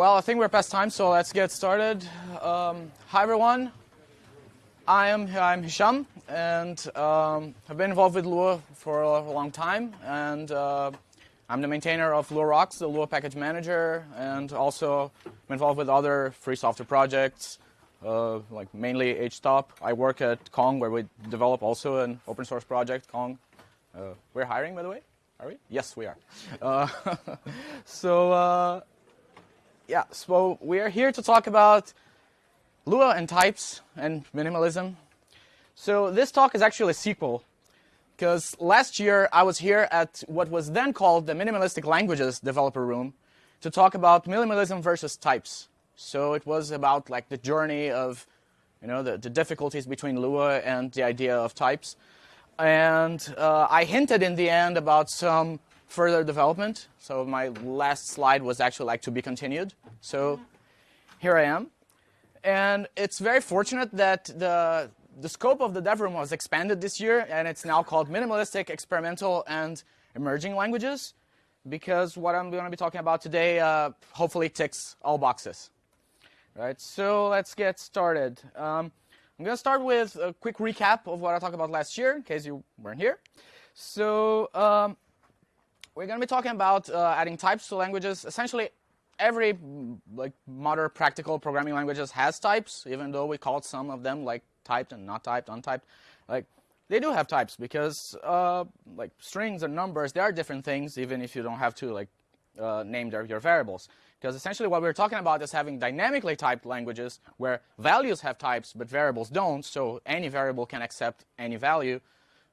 Well, I think we're past time, so let's get started. Um, hi, everyone. I am I'm Hisham, and um, I've been involved with Lua for a long time, and uh, I'm the maintainer of LuaRocks, the Lua package manager, and also I'm involved with other free software projects, uh, like mainly HTOP. I work at Kong, where we develop also an open source project, Kong. Uh, we're hiring, by the way. Are we? Yes, we are. Uh, so uh, yeah, so we are here to talk about Lua and types and minimalism. So this talk is actually a sequel because last year I was here at what was then called the Minimalistic Languages Developer Room to talk about minimalism versus types. So it was about like the journey of, you know, the, the difficulties between Lua and the idea of types. And uh, I hinted in the end about some further development. So my last slide was actually like to be continued. So here I am. And it's very fortunate that the, the scope of the dev room was expanded this year, and it's now called Minimalistic, Experimental, and Emerging Languages, because what I'm going to be talking about today uh, hopefully ticks all boxes. Right, so let's get started. Um, I'm going to start with a quick recap of what I talked about last year, in case you weren't here. So um, we're going to be talking about uh, adding types to languages. Essentially, every like modern practical programming languages has types, even though we call some of them like typed and not typed, untyped. Like they do have types because uh, like strings and numbers, they are different things, even if you don't have to like uh, name their, your variables. Because essentially what we're talking about is having dynamically typed languages where values have types but variables don't, so any variable can accept any value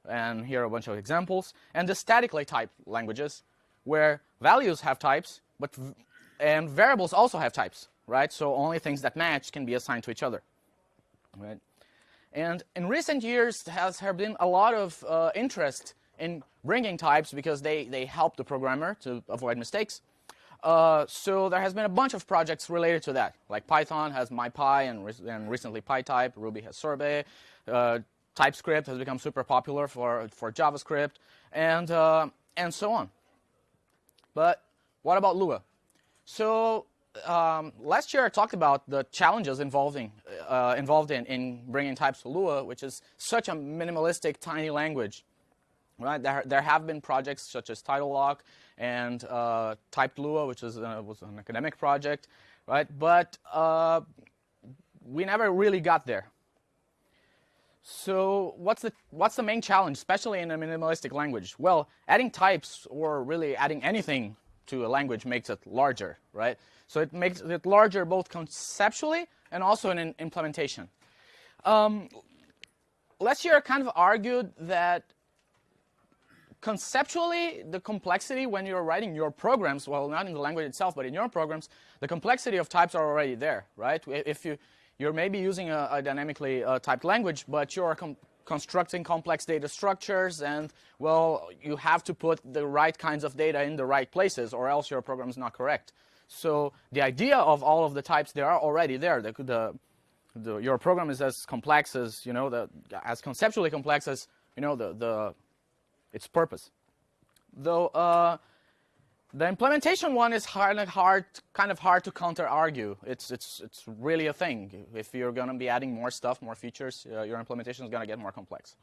and here are a bunch of examples, and the statically typed languages, where values have types, but and variables also have types, right? So only things that match can be assigned to each other, right? And in recent years, has there been a lot of uh, interest in bringing types because they, they help the programmer to avoid mistakes. Uh, so there has been a bunch of projects related to that, like Python has MyPy and, re and recently PyType, Ruby has Sorbet, uh, TypeScript has become super popular for, for JavaScript, and, uh, and so on. But what about Lua? So um, last year I talked about the challenges involving, uh, involved in, in bringing types to Lua, which is such a minimalistic, tiny language. Right? There, there have been projects such as TidalLock and uh, Typed Lua, which is, uh, was an academic project, right? But uh, we never really got there. So what's the, what's the main challenge, especially in a minimalistic language? Well, adding types or really adding anything to a language makes it larger, right? So it makes it larger both conceptually and also in implementation. Um, year kind of argued that conceptually, the complexity when you're writing your programs, well, not in the language itself, but in your programs, the complexity of types are already there, right? If you, you're maybe using a, a dynamically uh, typed language, but you're constructing complex data structures, and, well, you have to put the right kinds of data in the right places, or else your program is not correct. So the idea of all of the types, they are already there. The, the, the, your program is as complex as, you know, the, as conceptually complex as, you know, the, the, its purpose. Though uh, the implementation one is hard, hard, kind of hard to counter-argue. It's, it's, it's really a thing. If you're going to be adding more stuff, more features, uh, your implementation is going to get more complex.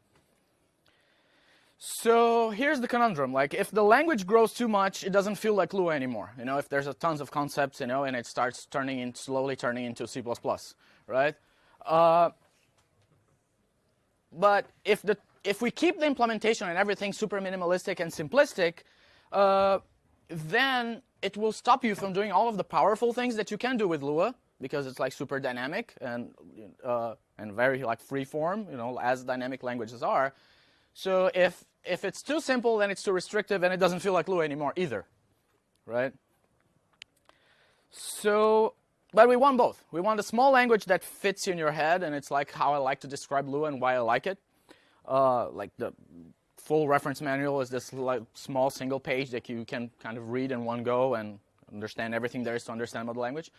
So here's the conundrum. Like, if the language grows too much, it doesn't feel like Lua anymore. You know, if there's a tons of concepts, you know, and it starts turning in, slowly turning into C++, right? Uh, but if the if we keep the implementation and everything super minimalistic and simplistic, uh, then it will stop you from doing all of the powerful things that you can do with Lua because it's like super dynamic and uh, and very like free form, you know, as dynamic languages are. So if if it's too simple, then it's too restrictive, and it doesn't feel like Lua anymore either, right? So, but we want both. We want a small language that fits in your head, and it's like how I like to describe Lua and why I like it. Uh, like the full reference manual is this like small single page that you can kind of read in one go and understand everything there is to understand about the language.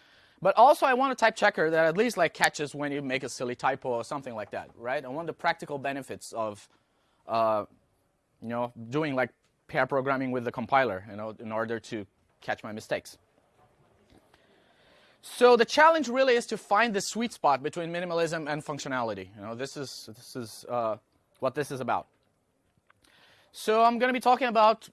But also I want a type checker that at least like catches when you make a silly typo or something like that, right? I want the practical benefits of, uh, you know, doing like pair programming with the compiler, you know, in order to catch my mistakes. So the challenge really is to find the sweet spot between minimalism and functionality. You know, this is this is uh, what this is about. So I'm going to be talking about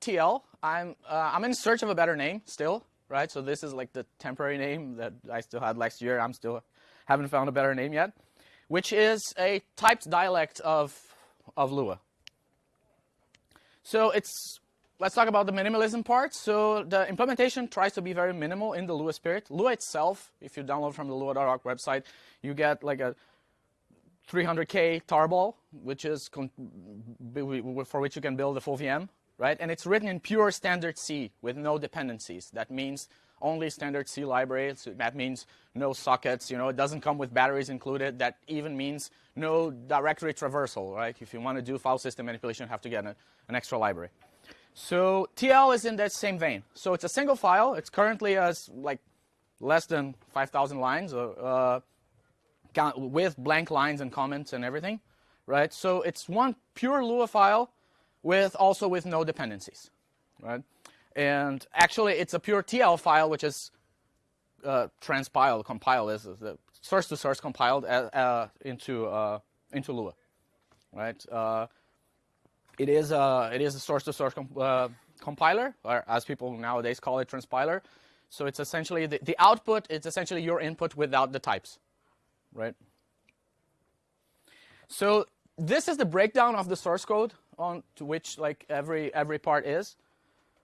TL. I'm uh, I'm in search of a better name still, right? So this is like the temporary name that I still had last year. I'm still haven't found a better name yet, which is a typed dialect of of Lua. So it's let's talk about the minimalism part. So the implementation tries to be very minimal in the Lua spirit. Lua itself, if you download from the Lua.org website, you get like a 300k tarball, which is for which you can build a full VM, right? And it's written in pure standard C with no dependencies. That means only standard C libraries. That means no sockets. You know, it doesn't come with batteries included. That even means no directory traversal, right? If you want to do file system manipulation, you have to get a, an extra library. So TL is in that same vein. So it's a single file. It's currently as like less than 5,000 lines uh, uh, with blank lines and comments and everything, right? So it's one pure Lua file with also with no dependencies, right? And actually, it's a pure TL file, which is uh, transpiled, compiled, is the source to source compiled uh, uh, into uh, into Lua, right? Uh, it is a it is a source to source compiler, or as people nowadays call it, transpiler. So it's essentially the, the output. It's essentially your input without the types, right? So this is the breakdown of the source code on to which like every every part is.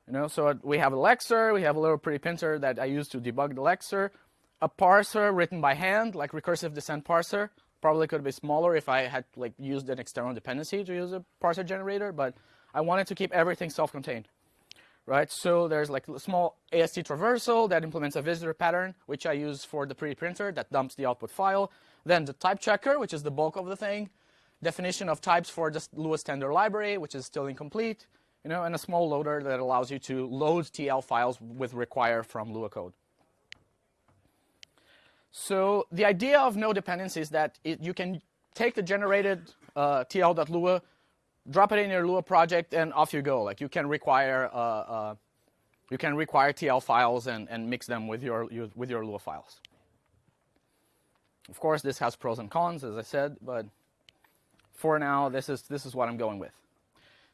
You know, so we have a lexer, we have a little pretty printer that I use to debug the lexer, a parser written by hand, like recursive descent parser. Probably could be smaller if I had like used an external dependency to use a parser generator, but I wanted to keep everything self-contained. Right, so there's like a small AST traversal that implements a visitor pattern, which I use for the pretty-printer that dumps the output file. Then the type checker, which is the bulk of the thing. Definition of types for the Lua standard library, which is still incomplete you know, and a small loader that allows you to load TL files with require from Lua code. So the idea of no dependencies is that it, you can take the generated uh, TL.lua, drop it in your Lua project, and off you go. Like you can require uh, uh, you can require TL files and, and mix them with your, your with your Lua files. Of course, this has pros and cons, as I said, but for now, this is this is what I'm going with.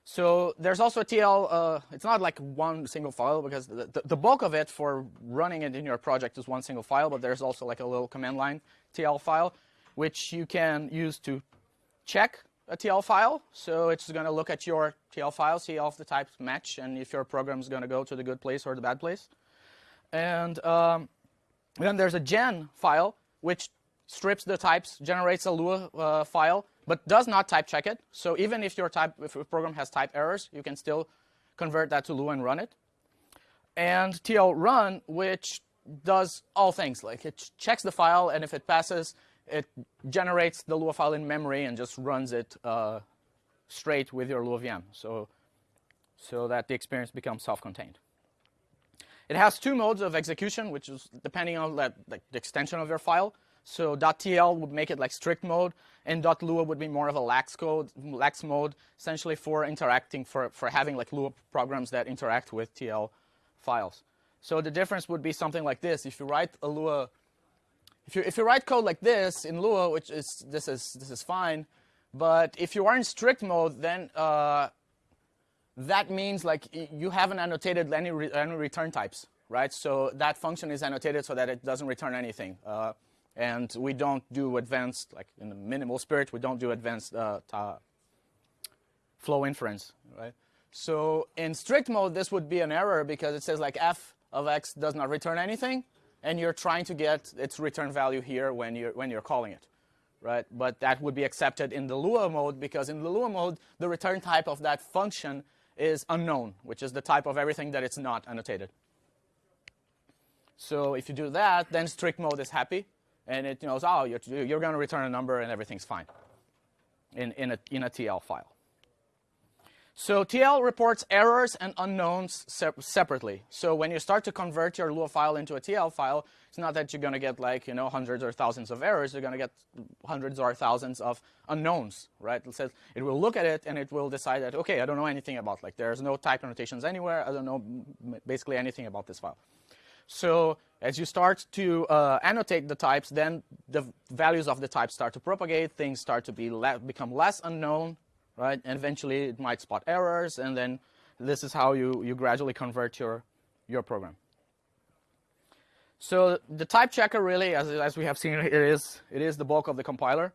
So there's also a TL, uh, it's not like one single file because the, the, the, bulk of it for running it in your project is one single file, but there's also like a little command line TL file, which you can use to check a TL file. So it's going to look at your TL file, see if the types match, and if your program is going to go to the good place or the bad place. And um, then there's a gen file, which strips the types, generates a Lua uh, file, but does not type check it. So even if your type, if your program has type errors, you can still convert that to Lua and run it. And TL run, which does all things. Like it checks the file, and if it passes, it generates the Lua file in memory and just runs it uh, straight with your Lua VM. So, so that the experience becomes self-contained. It has two modes of execution, which is depending on like, the extension of your file. So .tl would make it like strict mode, and .lua would be more of a lax code, lax mode, essentially for interacting, for, for having like Lua programs that interact with TL files. So the difference would be something like this. If you write a Lua, if you, if you write code like this in Lua, which is, this is, this is fine, but if you are in strict mode, then uh, that means like you haven't annotated any, re any return types, right? So that function is annotated so that it doesn't return anything. Uh, and we don't do advanced, like in the minimal spirit, we don't do advanced uh, flow inference, right? So in strict mode, this would be an error because it says like f of x does not return anything, and you're trying to get its return value here when you're, when you're calling it, right? But that would be accepted in the Lua mode because in the Lua mode, the return type of that function is unknown, which is the type of everything that it's not annotated. So if you do that, then strict mode is happy, and it knows, oh, you're, you're going to return a number and everything's fine in, in, a, in a TL file. So TL reports errors and unknowns se separately. So when you start to convert your Lua file into a TL file, it's not that you're going to get like you know hundreds or thousands of errors. You're going to get hundreds or thousands of unknowns, right? It says it will look at it and it will decide that okay, I don't know anything about like there's no type annotations anywhere. I don't know basically anything about this file. So as you start to uh, annotate the types, then the values of the types start to propagate, things start to be le become less unknown, right? And eventually it might spot errors, and then this is how you, you gradually convert your, your program. So the type checker really, as, as we have seen, it is, it is the bulk of the compiler,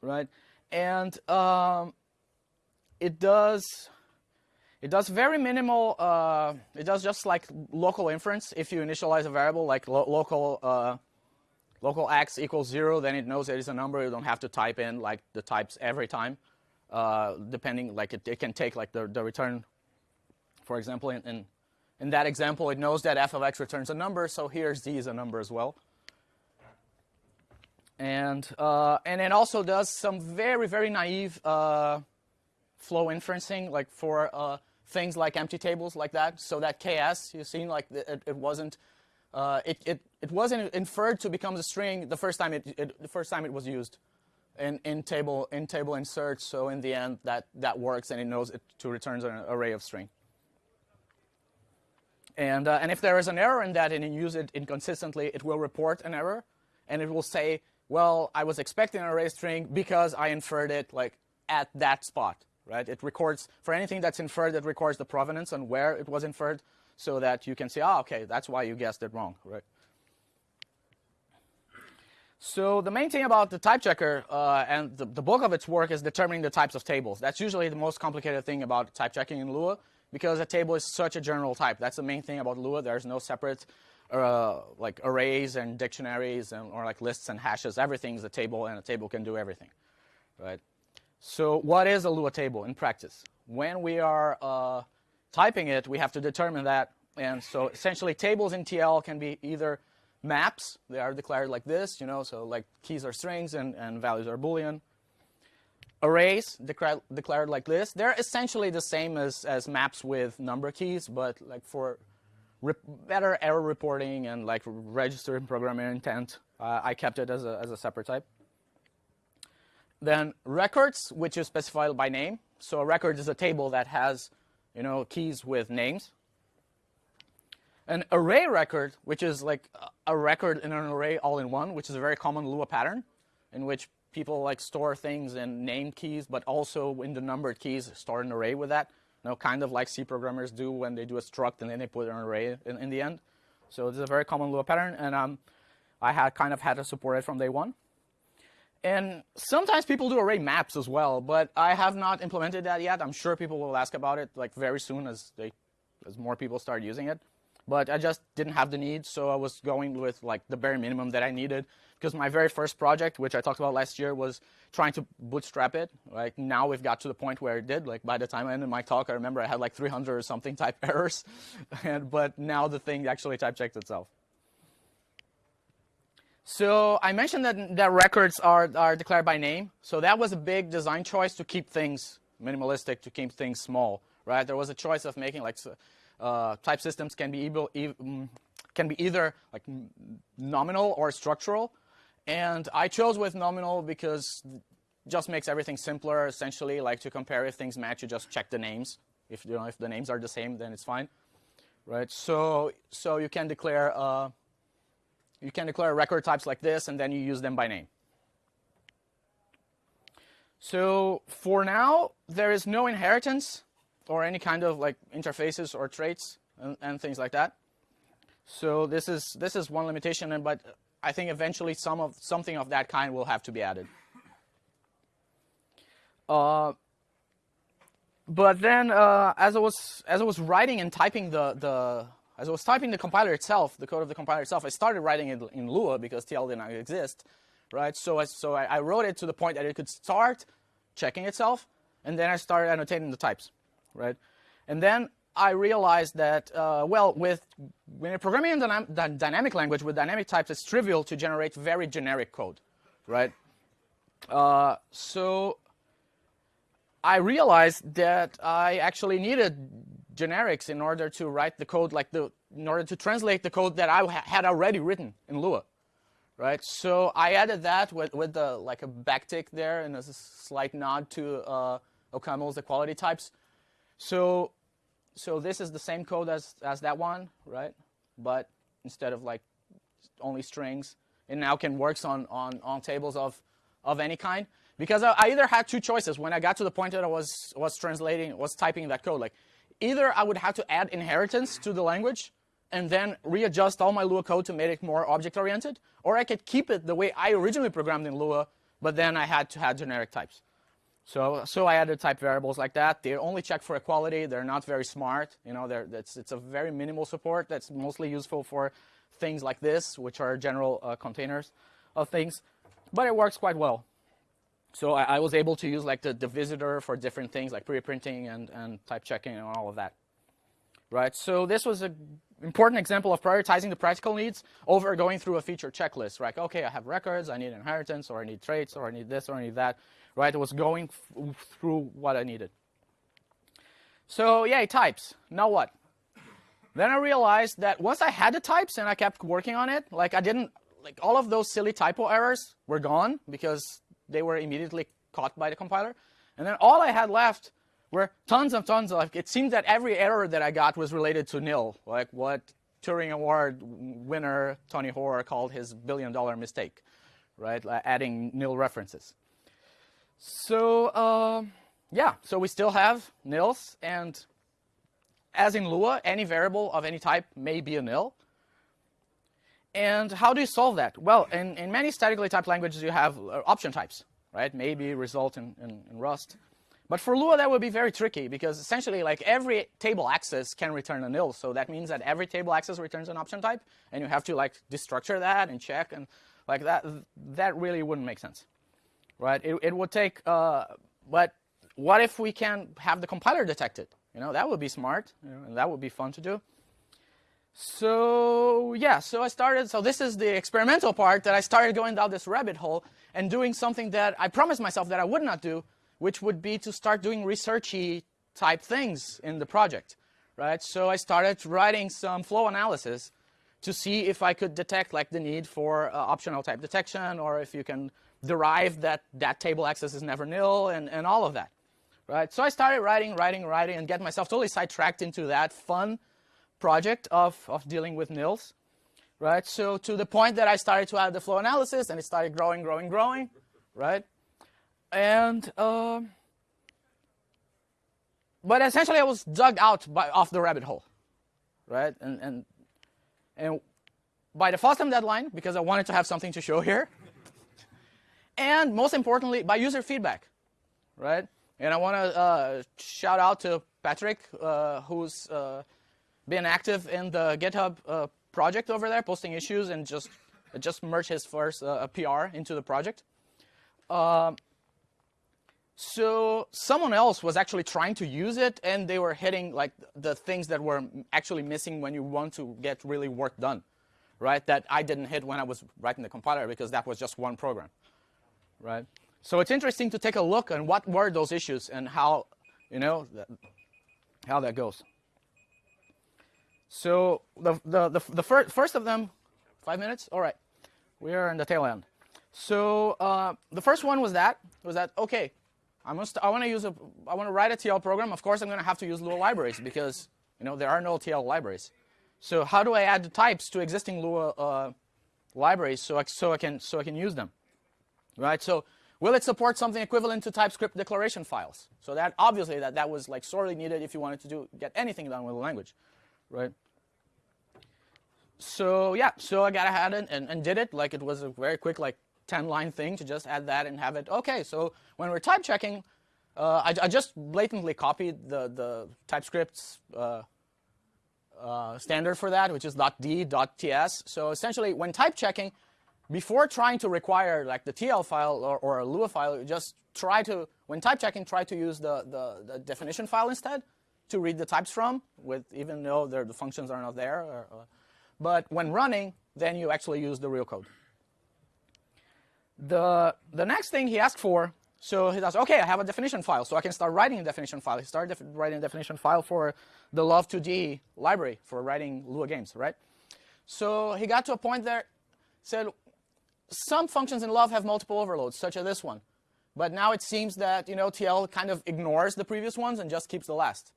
right? And um, it does it does very minimal, uh, it does just like local inference. If you initialize a variable like lo local, uh, local x equals zero, then it knows it is a number. You don't have to type in like the types every time. Uh, depending, like it, it can take like the, the return, for example, in, in, in that example, it knows that f of x returns a number, so here z is a number as well. And, uh, and it also does some very, very naive uh, flow inferencing, like for uh, things like empty tables like that. So that KS, you've seen, like it, it wasn't, uh, it, it, it wasn't inferred to become a string the first time it, it, the first time it was used in, in table in table insert. So in the end, that that works, and it knows it to returns an array of string. And uh, and if there is an error in that and you use it inconsistently, it will report an error, and it will say, well, I was expecting an array string because I inferred it like at that spot right? It records, for anything that's inferred, it records the provenance and where it was inferred so that you can say, oh, okay, that's why you guessed it wrong, right? So the main thing about the type checker uh, and the, the, bulk of its work is determining the types of tables. That's usually the most complicated thing about type checking in Lua because a table is such a general type. That's the main thing about Lua. There's no separate uh, like arrays and dictionaries and, or like lists and hashes. Everything's a table and a table can do everything, right? So what is a Lua table in practice? When we are uh, typing it, we have to determine that. And so essentially tables in TL can be either maps, they are declared like this, you know, so like keys are strings and, and values are Boolean. Arrays declared, declared like this. They're essentially the same as, as maps with number keys, but like for better error reporting and like register and programming intent, uh, I kept it as a, as a separate type. Then records, which is specified by name. So a record is a table that has, you know, keys with names. An array record, which is like a record in an array all in one, which is a very common Lua pattern, in which people like store things in named keys, but also in the numbered keys, store an array with that. You know, kind of like C programmers do when they do a struct and then they put an array in, in the end. So this is a very common Lua pattern, and um, I had kind of had to support it from day one. And sometimes people do array maps as well, but I have not implemented that yet. I'm sure people will ask about it like very soon as they, as more people start using it. But I just didn't have the need, so I was going with like the bare minimum that I needed. Because my very first project, which I talked about last year, was trying to bootstrap it. Like now we've got to the point where it did. Like by the time I ended my talk, I remember I had like 300 or something type errors. and, but now the thing actually type checked itself. So I mentioned that, that records are, are declared by name. So that was a big design choice to keep things minimalistic, to keep things small, right? There was a choice of making like uh, type systems can be, mm, can be either like nominal or structural. And I chose with nominal because just makes everything simpler, essentially. Like to compare if things match, you just check the names. If, you know, if the names are the same, then it's fine, right? So, so you can declare uh, you can declare record types like this, and then you use them by name. So for now, there is no inheritance or any kind of like interfaces or traits and, and things like that. So this is this is one limitation, and but I think eventually some of something of that kind will have to be added. Uh, but then, uh, as I was as I was writing and typing the the as I was typing the compiler itself, the code of the compiler itself, I started writing it in Lua because TL did not exist, right? So, I, so I, I wrote it to the point that it could start checking itself, and then I started annotating the types, right? And then I realized that, uh, well, with when you're programming in dynam dynamic language with dynamic types, it's trivial to generate very generic code, right? Uh, so I realized that I actually needed generics in order to write the code like the in order to translate the code that I had already written in Lua, right? So I added that with with the like a backtick there and a slight nod to uh, OCaml's equality types. So so this is the same code as as that one, right? but instead of like only strings, it now can works on, on, on tables of, of any kind. Because I, I either had two choices when I got to the point that I was, was translating, was typing that code. Like, either I would have to add inheritance to the language and then readjust all my Lua code to make it more object-oriented, or I could keep it the way I originally programmed in Lua, but then I had to add generic types. So, so I added type variables like that. They only check for equality. They're not very smart. You know, it's, it's a very minimal support that's mostly useful for things like this, which are general uh, containers of things. But it works quite well. So I, I, was able to use like the, the visitor for different things like pretty-printing and, and type checking and all of that. Right, so this was an important example of prioritizing the practical needs over going through a feature checklist. Right, okay, I have records, I need inheritance, or I need traits, or I need this, or I need that right? It was going through what I needed. So yay, types. Now what? Then I realized that once I had the types and I kept working on it, like I didn't, like all of those silly typo errors were gone because they were immediately caught by the compiler. And then all I had left were tons and tons of, like, it seemed that every error that I got was related to nil, like what Turing Award winner Tony Hoare called his billion dollar mistake, right? Like adding nil references. So uh, yeah, so we still have nils, and as in Lua, any variable of any type may be a nil. And how do you solve that? Well, in, in many statically typed languages, you have uh, option types, right? Maybe result in, in, in Rust. But for Lua, that would be very tricky because essentially, like every table access can return a nil. So that means that every table access returns an option type, and you have to like destructure that and check and like that. That really wouldn't make sense right? It, it would take, uh, but what if we can have the compiler detect it? You know, that would be smart, you know, and that would be fun to do. So yeah, so I started, so this is the experimental part that I started going down this rabbit hole and doing something that I promised myself that I would not do, which would be to start doing researchy type things in the project, right? So I started writing some flow analysis to see if I could detect like the need for uh, optional type detection or if you can derive that that table access is never nil and, and all of that. Right? So I started writing, writing, writing, and get myself totally sidetracked into that fun project of, of dealing with nils. Right? So to the point that I started to add the flow analysis, and it started growing, growing, growing. Right? And um, but essentially, I was dug out by, off the rabbit hole. Right? And and and by the FOSDEM deadline, because I wanted to have something to show here, and most importantly, by user feedback, right? And I want to uh, shout out to Patrick, uh, who's uh, been active in the GitHub uh, project over there, posting issues and just just merged his first uh, PR into the project. Um, so someone else was actually trying to use it, and they were hitting like the things that were actually missing when you want to get really work done, right? That I didn't hit when I was writing the compiler because that was just one program right? So it's interesting to take a look on what were those issues and how, you know, how that goes. So the, the, the, the fir first of them, five minutes? All right. We are in the tail end. So uh, the first one was that, was that, okay, I'm gonna I want to use a, I want to write a TL program. Of course, I'm going to have to use Lua libraries because, you know, there are no TL libraries. So how do I add the types to existing Lua uh, libraries so I, so I can so I can use them? Right? So will it support something equivalent to TypeScript declaration files? So that obviously that, that was like sorely needed if you wanted to do get anything done with the language, right? So yeah, so I got ahead and, and, and did it. Like it was a very quick like 10 line thing to just add that and have it. Okay, so when we're type checking, uh, I, I, just blatantly copied the, the TypeScript's uh, uh, standard for that, which is .d.ts. So essentially, when type checking, before trying to require like the TL file or, or a Lua file, just try to, when type checking, try to use the, the, the definition file instead to read the types from, with even though the functions are not there. Or, uh, but when running, then you actually use the real code. The, the next thing he asked for, so he does, okay, I have a definition file, so I can start writing a definition file. He started writing a definition file for the Love2D library for writing Lua games, right? So he got to a point there, said, some functions in love have multiple overloads, such as this one. But now it seems that you know TL kind of ignores the previous ones and just keeps the last.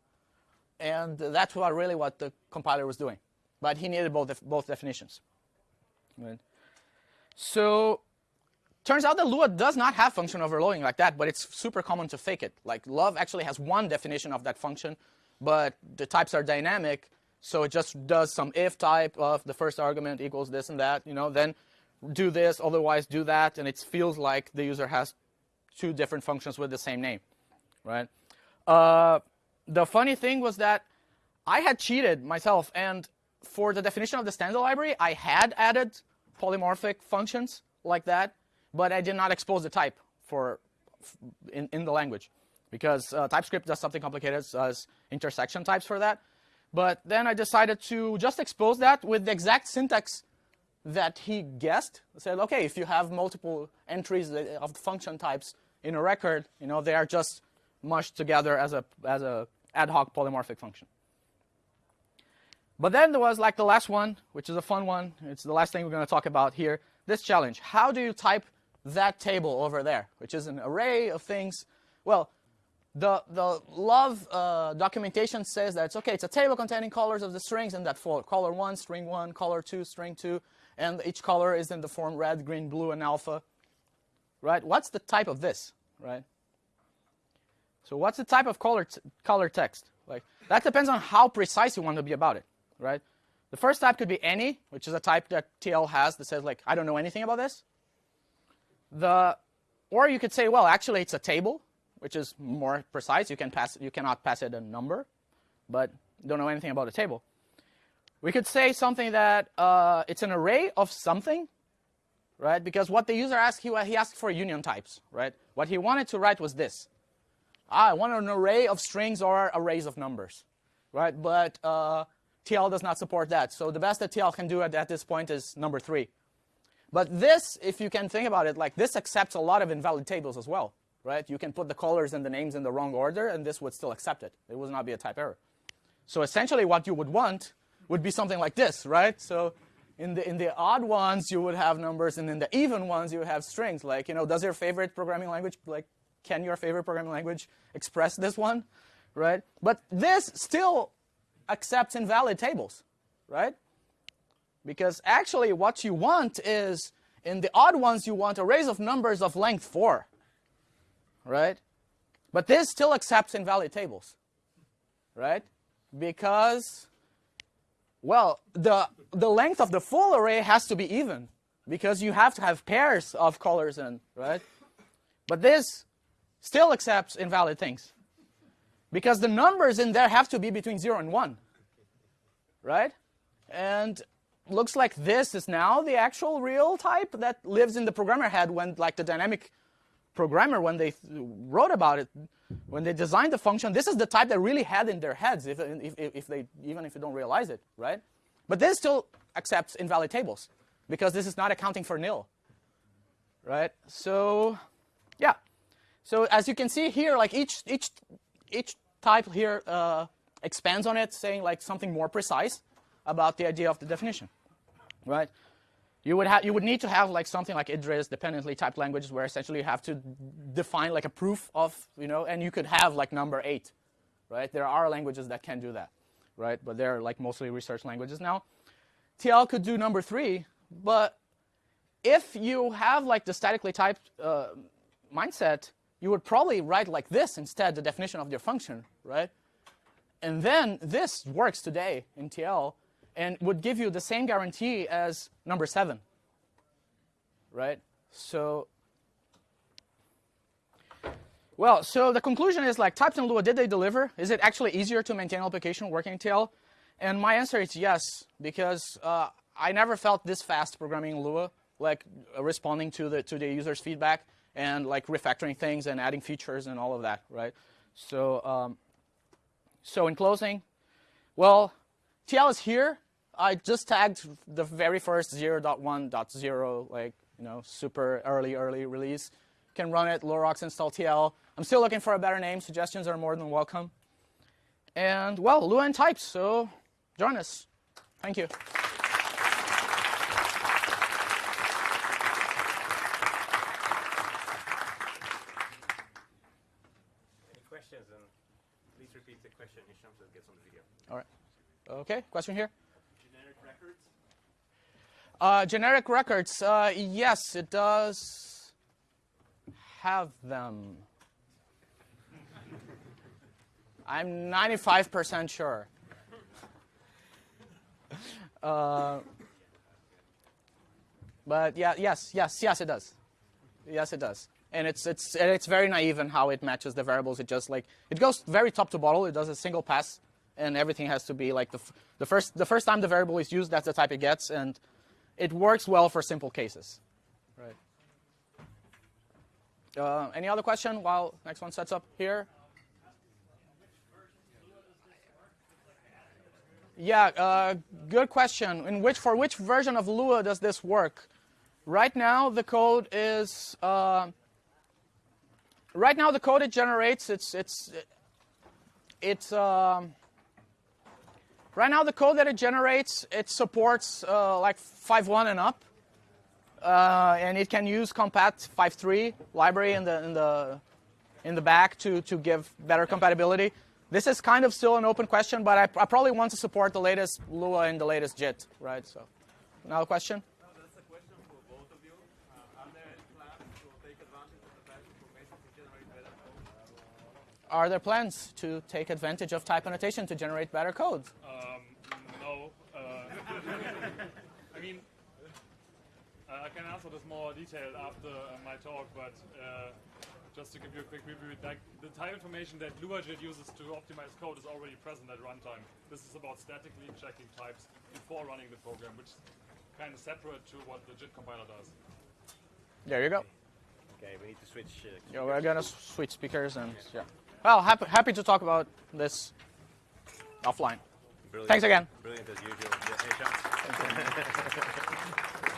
And that's what really what the compiler was doing. but he needed both, both definitions. So turns out that Lua does not have function overloading like that, but it's super common to fake it. Like love actually has one definition of that function, but the types are dynamic, so it just does some if type of the first argument equals this and that, you know, then do this, otherwise do that, and it feels like the user has two different functions with the same name, right? Uh, the funny thing was that I had cheated myself, and for the definition of the standard library, I had added polymorphic functions like that, but I did not expose the type for in, in the language because uh, TypeScript does something complicated as intersection types for that. But then I decided to just expose that with the exact syntax that he guessed. Said, okay, if you have multiple entries of function types in a record, you know, they are just mushed together as a as a ad hoc polymorphic function. But then there was like the last one, which is a fun one. It's the last thing we're going to talk about here. This challenge. How do you type that table over there, which is an array of things? Well, the, the love uh, documentation says that it's okay, it's a table containing colors of the strings and that for Color 1, string 1, color 2, string 2, and each color is in the form red, green, blue, and alpha. Right? What's the type of this? Right? So what's the type of color, color text? Like That depends on how precise you want to be about it. Right? The first type could be any, which is a type that TL has that says, like, I don't know anything about this. The, or you could say, well, actually, it's a table which is more precise. You, can pass, you cannot pass it a number, but don't know anything about a table. We could say something that uh, it's an array of something, right? Because what the user asked, he, asked for union types, right? What he wanted to write was this. Ah, I want an array of strings or arrays of numbers, right? But uh, TL does not support that. So the best that TL can do at, at this point is number three. But this, if you can think about it, like this accepts a lot of invalid tables as well right? You can put the colors and the names in the wrong order, and this would still accept it. It would not be a type error. So essentially what you would want would be something like this, right? So in the, in the odd ones, you would have numbers, and in the even ones, you have strings. Like, you know, does your favorite programming language, like, can your favorite programming language express this one, right? But this still accepts invalid tables, right? Because actually what you want is, in the odd ones, you want arrays of numbers of length 4, right? But this still accepts invalid tables, right? Because, well, the, the length of the full array has to be even because you have to have pairs of colors in, right? But this still accepts invalid things because the numbers in there have to be between 0 and 1, right? And looks like this is now the actual real type that lives in the programmer head when like the dynamic programmer, when they wrote about it, when they designed the function, this is the type they really had in their heads, if, if, if they, even if you don't realize it, right? But this still accepts invalid tables, because this is not accounting for nil, right? So, yeah. So as you can see here, like each, each, each type here uh, expands on it, saying like something more precise about the idea of the definition, right? You would, you would need to have like something like Idris, dependently typed languages, where essentially you have to define like a proof of, you know, and you could have like number eight, right? There are languages that can do that, right? But they're like mostly research languages now. TL could do number three, but if you have like the statically typed uh, mindset, you would probably write like this instead, the definition of your function, right? And then this works today in TL, and would give you the same guarantee as number seven, right? So, well, so the conclusion is like types in Lua, did they deliver? Is it actually easier to maintain an application working in TL? And my answer is yes, because uh, I never felt this fast programming Lua, like uh, responding to the to the user's feedback and like refactoring things and adding features and all of that, right? So, um, so in closing, well, TL is here I just tagged the very first 0.1.0, like, you know, super early, early release. Can run it, LuaRocks install TL. I'm still looking for a better name. Suggestions are more than welcome. And, well, Lua and types, so join us. Thank you. Any questions? And please repeat the question, Hisham, so it gets on the video. All right. Okay, question here? Uh, generic records, uh, yes, it does have them. I'm 95% sure. Uh, but yeah, yes, yes, yes, it does. Yes, it does. And it's it's it's very naive in how it matches the variables. It just like it goes very top to bottom. It does a single pass, and everything has to be like the the first the first time the variable is used, that's the type it gets, and it works well for simple cases. Right. Uh, any other question while next one sets up here? Yeah, uh, good question. In which for which version of Lua does this work? Right now, the code is. Uh, right now, the code it generates it's it's it's. Um, right now, the code that it generates it supports uh, like 5.1 and up, uh, and it can use compat 5.3 library in the in the in the back to to give better compatibility. This is kind of still an open question, but I, I probably want to support the latest Lua and the latest JIT, right? So, another question for both of you. Uh, are there any plans to take advantage of the type information to generate better code? Are there plans to take advantage of type annotation to generate better code? Um, no. Uh, I mean, uh, I can answer this more detailed after uh, my talk, but uh, just to give you a quick review, like the type information that LuaJIT uses to optimize code is already present at runtime. This is about statically checking types before running the program, which is kind of separate to what the JIT compiler does. There you go. Okay, we need to switch. Uh, Yeah, we're gonna switch speakers and yeah. Well, happy happy to talk about this offline. brilliant. Thanks again. Brilliant as usual. Yeah, hey.